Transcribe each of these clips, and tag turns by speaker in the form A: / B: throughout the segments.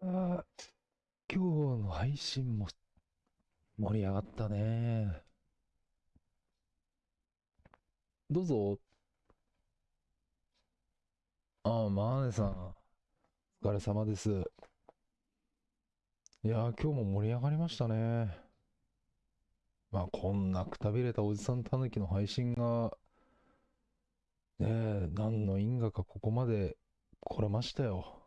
A: 今日の配信も盛り上がったね。どうぞ。ああ、マーネさん。お疲れ様です。いやー、今日も盛り上がりましたね。まあ、こんなくたびれたおじさんたぬきの配信が、ねえ、何の因果かここまで来れましたよ。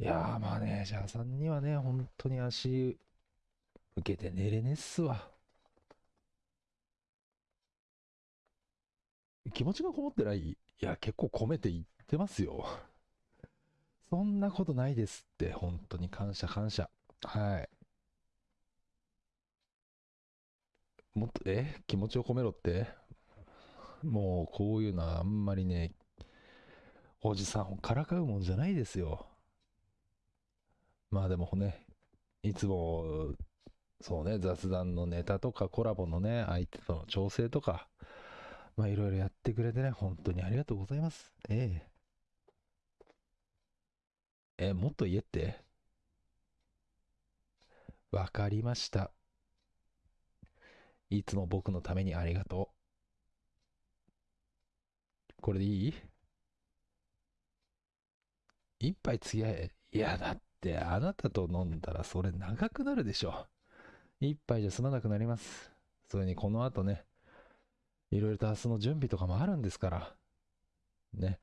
A: いやー、マネージャーさんにはね、本当に足受けて寝れねっすわ。気持ちがこもってないいや、結構込めて言ってますよ。そんなことないですって、本当に感謝感謝。はい。もっと、え？気持ちを込めろって？もうこういうのはあんまりね、おじさんをからかうもんじゃないですよ。まあでもね、いつも、そうね、雑談のネタとかコラボのね、相手との調整とか、まあいろいろやってくれてね、本当にありがとうございます。ええ。え、もっと言えって。わかりました。いつも僕のためにありがとう。これでいい？一杯付き合え。いや、だってあなたと飲んだらそれ長くなるでしょ。一杯じゃ済まなくなります。それにこの後ね、いろいろと明日の準備とかもあるんですから。ね。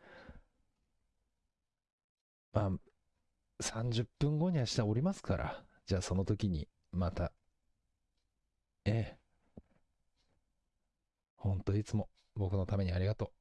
A: まあ、30分後には下降りますから。じゃあその時にまた。ええ。ほんといつも僕のためにありがとう。